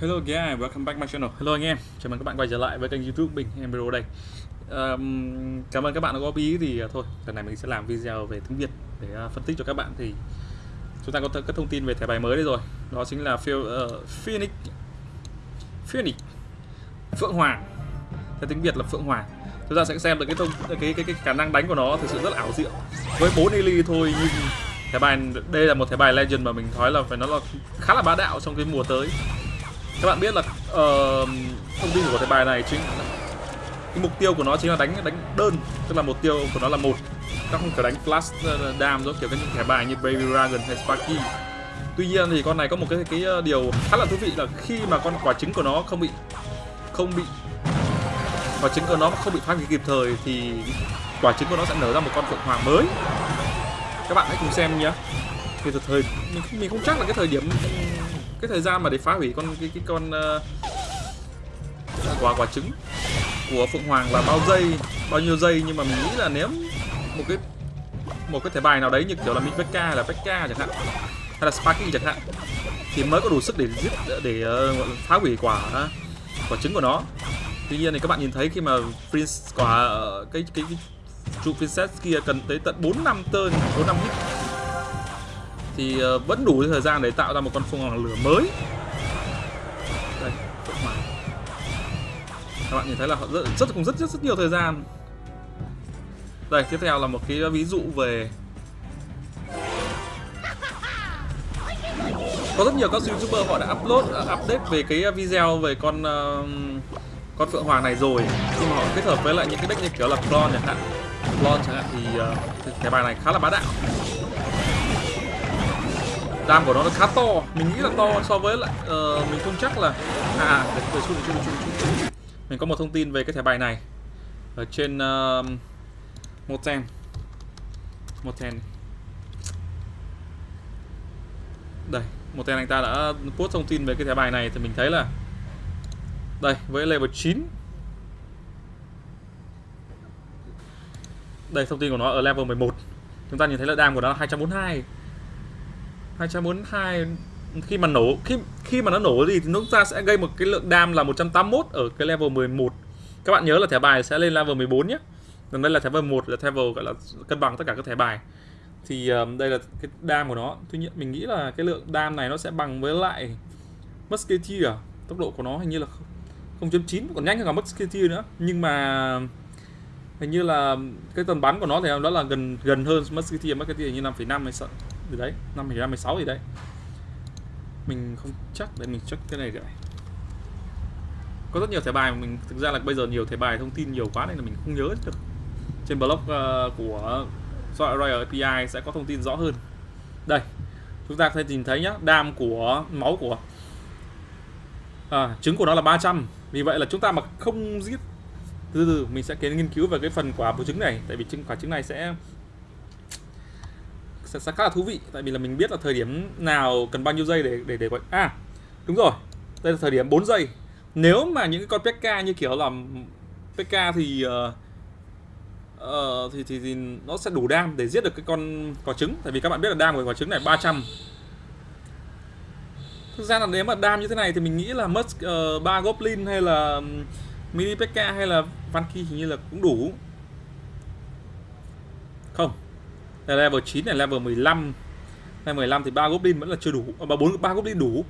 Hello guys, welcome back my channel. Hello anh em, chào mừng các bạn quay trở lại với kênh YouTube mình Emiro đây. Um, cảm ơn các bạn đã góp ý thì uh, thôi, lần này mình sẽ làm video về tiếng Việt để uh, phân tích cho các bạn thì chúng ta có th các thông tin về thẻ bài mới đây rồi. Đó chính là Phil, uh, ờ, Phoenix Phoenix Phượng Hoàng. Theo tiếng Việt là Phượng Hoàng. Chúng ta sẽ xem được cái thông cái cái cái, cái khả năng đánh của nó thực sự rất là ảo diệu. Với 4 Eli thôi nhưng thẻ bài đây là một thẻ bài legend mà mình nói là phải nó là khá là bá đạo trong cái mùa tới các bạn biết là uh, thông tin của thẻ bài này chính cái mục tiêu của nó chính là đánh đánh đơn tức là mục tiêu của nó là một. Nó không phải đánh flash uh, dam giống kiểu cái những thẻ bài như baby dragon hay sparky. Tuy nhiên thì con này có một cái cái ờ, điều khá là thú vị là khi mà con quả trứng của nó không bị không bị quả trứng của nó không bị phá hủy kịp thời thì quả trứng của nó sẽ nở ra một con phượng hoàng mới. Các bạn hãy cùng xem nhé. Thì thời mình mình không chắc là cái thời điểm cái thời gian mà để phá hủy con cái cái con uh, quả quả trứng của phượng hoàng là bao giây bao nhiêu giây? Nhưng mà mình nghĩ là nếu một cái một cái thẻ bài nào đấy như kiểu là mình Pekka hay là Pekka chẳng hạn hay là Sparky chẳng hạn thì mới có đủ sức để giết để uh, phá hủy quả ờ, quả trứng của nó. Tuy nhiên thì các bạn nhìn thấy khi mà Prince quả cái cái, cái trụ princess kia cần tới tận 4 năm turn 4 năm hit thì ờ, vẫn đủ thời gian để tạo ra một con phượng hoàng lửa mới. Đây phượng hoàng. Các bạn nhìn thấy là họ rất rất cũng rất rất rất nhiều thời gian. Đây tiếp theo là một cái ví dụ về có rất nhiều các youtuber họ đã upload uh, update về cái video về con uh, con phượng hoàng này rồi. Nhưng mà họ kết hợp với lại những cái deck như kiểu là clone chẳng hạn. Clone chẳng hạn thì uh, cái bài này khá là bá đạo đam của nó nó khá to. Mình nghĩ là to so với lại uh, mình không chắc là à, à để, để, để, để, để, mình có một thông tin về cái thẻ bài này. Ở trên uh, một ten. Một ten. Đây một ten anh ta đã post thông tin về cái thẻ bài này thì mình thấy là đây với level 9 đây thông tin của nó ở level 11 chúng ta nhìn thấy là đam của nó là 242 242 khi mà nổ khi khi mà nó nổ gì thì chúng ta sẽ gây một cái lượng đam là 181 ở cái level 11 các bạn nhớ là thẻ bài sẽ lên level 14 nhé. Còn đây là thẻ level 1 là level gọi là cân bằng tất cả các thẻ bài. Thì um, đây là cái đam của nó. Tuy nhiên mình nghĩ là cái lượng đam này nó sẽ bằng với lại musketeer. Tốc độ của nó hình như là 0.9 còn nhanh hơn cả musketeer nữa. Nhưng mà hình như là cái tầm bắn của nó thì đó là gần gần hơn musketeer. Musketeer như 5,5 hay sợ gì đấy năm 2016 gì đấy. Mình không chắc để mình check cái này rồi có rất nhiều thẻ bài mà mình thực ra là bây giờ nhiều thẻ bài thông tin nhiều quá nên là mình không nhớ được. Trên blog uh, của Royal API sẽ có thông tin rõ hơn. Đây chúng ta có thể nhìn thấy nhá đam của máu của à, trứng của nó là 300 vì vậy là chúng ta mà không giết từ từ mình sẽ kiến nghiên cứu về cái phần quả của trứng này. Tại vì trứng quả trứng này sẽ sẽ, sẽ khá là thú vị. Tại vì là mình biết là thời điểm nào cần bao nhiêu giây để để để gọi. À đúng rồi. Đây là thời điểm 4 giây. Nếu mà những cái con PK như kiểu là PK thì uh, uh, thì, thì thì nó sẽ đủ đam để giết được cái con quả trứng. Tại vì các bạn biết là đam của quả trứng này 300 thực ra là nếu mà đam như thế này thì mình nghĩ là mất uh, goblin hay là mini PK hay là Vanki hình như là cũng đủ. Không là level 9 này level 15 level 15 thì ba goblin vẫn là chưa đủ à, ba bốn ba goblin đủ.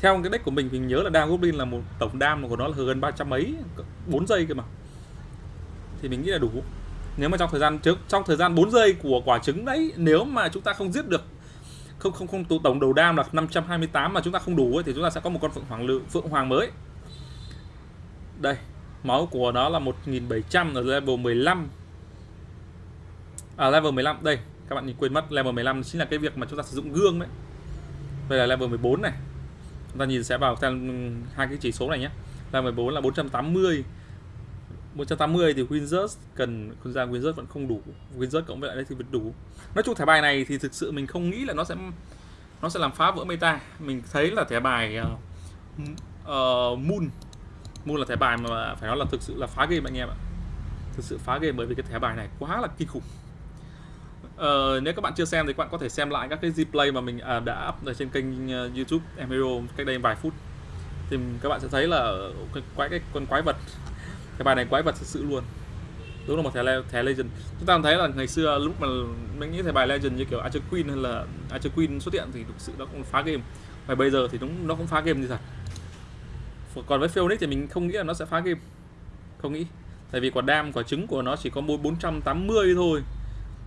Theo cái deck của mình mình nhớ là đam goblin là một tổng đam của nó là gần 300 mấy 4 giây cơ mà. Thì mình nghĩ là đủ. Nếu mà trong thời gian trước trong thời gian 4 giây của quả trứng đấy nếu mà chúng ta không giết được không không không tổng đầu đam là 528 mà chúng ta không đủ ấy, thì chúng ta sẽ có một con phượng hoàng lự phượng hoàng mới. Đây máu của nó là 1700 ở level 15 à, level 15 đây các bạn nhìn quên mất level 15 chính là cái việc mà chúng ta sử dụng gương đấy đây là level 14 này. Chúng ta nhìn sẽ vào xem ừ, hai cái chỉ số này nhé. Level 14 là 480 180 thì Wizards cần con ra Wizards vẫn không đủ. Wizards cộng với lại đây thì vẫn đủ. Nói chung thẻ bài này thì thực sự mình không nghĩ là nó sẽ nó sẽ làm phá vỡ meta. Mình thấy là thẻ bài uh, uh, Moon. Moon là thẻ bài mà phải nói là thực sự là phá game anh em ạ. Thực sự phá game bởi vì cái thẻ bài này quá là kinh khủng. Uh, nếu các bạn chưa xem thì các bạn có thể xem lại các cái replay mà mình uh, đã up ở trên kênh uh, YouTube Emiro cách đây vài phút. Thì các bạn sẽ thấy là cái quái cái con quái vật cái bài này quái vật thật sự luôn. Đúng là một thẻ le- thẻ legend. Chúng ta thấy là ngày xưa lúc mà mình nghĩ thẻ bài legend như kiểu Archer Queen hay là Archer Queen xuất hiện thì thực sự nó cũng phá game. Và bây giờ thì đúng nó cũng phá game như thật. Còn với Phoenix thì mình không nghĩ là nó sẽ phá game. Không nghĩ. Tại vì quả đam quả trứng của nó chỉ có mỗi 480 thôi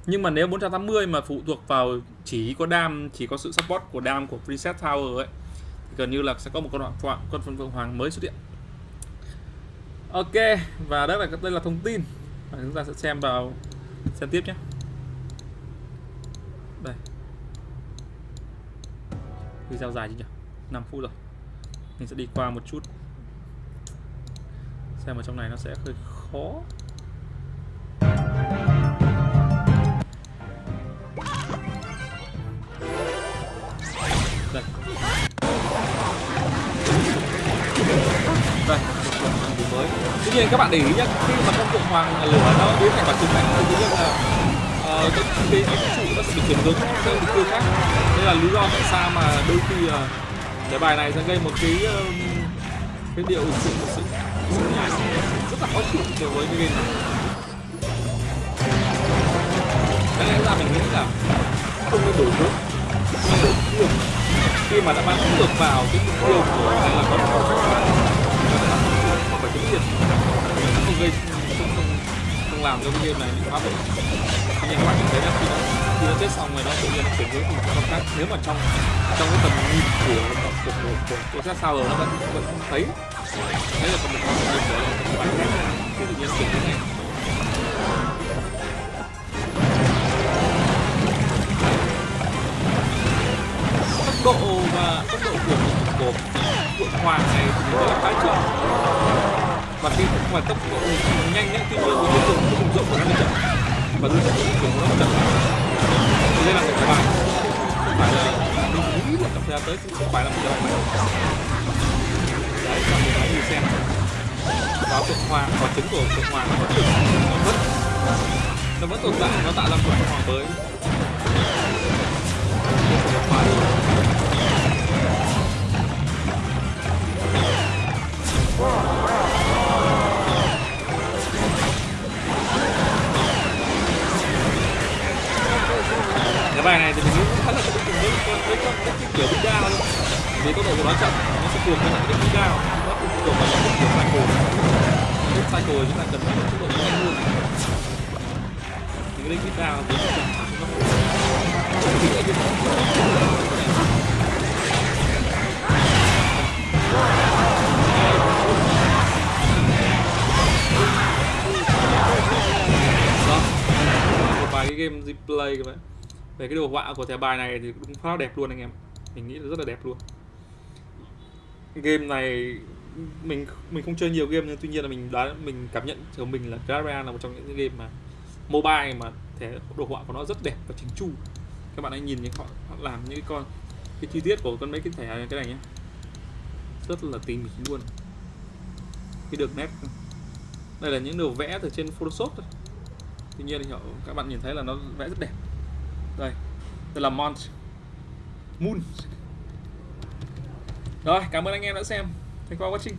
nhưng mà nếu 480 mà phụ thuộc vào chỉ có đam chỉ có sự support của đam của preset tower ấy, thì gần như là sẽ có một con phượng con phượng hoàng mới xuất hiện. Ok, và đó là, đây là thông tin. Và chúng ta sẽ xem vào, xem tiếp nhé. Đây. Video dài chứ nhỉ? 5 phút rồi. Mình sẽ đi qua một chút. Xem ở trong này nó sẽ hơi khó. Đây một mới. Tuy nhiên các bạn để ý nhé khi mà con phượng hoàng lửa nó biến thành quả trứng này thì tự nhiên là ờ, cái cái cái trụ nó sẽ bị chuyển hướng sang mục tiêu khác. Đây là lý do tại sao mà đôi khi để cái bài này sẽ gây một cái ờ, cái điệu sự sự, sự rất là khó chịu đối với cái game này. Cái lẽ ra mình nghĩ là không nên đổi hướng. Đổi khi mà đã bắn được vào cái mục tiêu của hay là có hoặc phải cái tiền không gây không, không, không làm cho cái game này bị phá vỡ nhưng các bạn nhìn thấy là khi nó khi nó chết xong rồi nó tự nhiên nó chuyển hướng thành một con khác. Nếu mà trong trong cái tầm nhìn của của của của, của sát sao rồi nó vẫn vẫn thấy đấy là còn một cái điểm nữa là một bài khác. Thì tự nhiên chuyển hướng này tốc độ và tốc độ của của của hoàng này thì nó là khá chậm và khi mà tốc độ nhanh nhé tuy nhiên với liên tục cái vùng rộng của nó chậm. Và đối tượng của nó chậm. Thế nên là một cái bài không phải là mình nghĩ là tập ra tới cũng không phải là một cái bài đấy cho mình hãy nhìn xem. Và tượng hoàng và trứng của tượng hoàng nó vẫn được nó vẫn nó vẫn tồn tại, nó tạo ra tượng hoàng mới. Kiểu big down luôn vì tốc độ của nó chậm, nó sẽ cuồng hơn lại cái big down. Nó cũng phụ thuộc vào những kiểu cycle. Lúc cycle chúng ta cần phải tốc độ nhanh hơn thì cái big down thì nó chậm nó không chỉ cái vài cái game replay các bạn về cái đồ họa của thẻ bài này thì cũng khá đẹp luôn anh em mình nghĩ là rất là đẹp luôn. Game này mình mình không chơi nhiều game nhưng tuy nhiên là mình đã mình cảm nhận của mình là Terraria là một trong những game mà mobile mà thể đồ họa của nó rất đẹp và chỉnh chu. Các bạn hãy nhìn những họ, họ làm những cái con cái chi tiết của con mấy cái thẻ cái này nhé rất là tỉ mỉ luôn. Cái đường nét. Đây là những đồ vẽ từ trên Photoshop thôi. Tuy nhiên thì họ các bạn nhìn thấy là nó vẽ rất đẹp. Đây đây là Mont. Moon. Rồi cảm ơn anh em đã xem. Thank you for watching.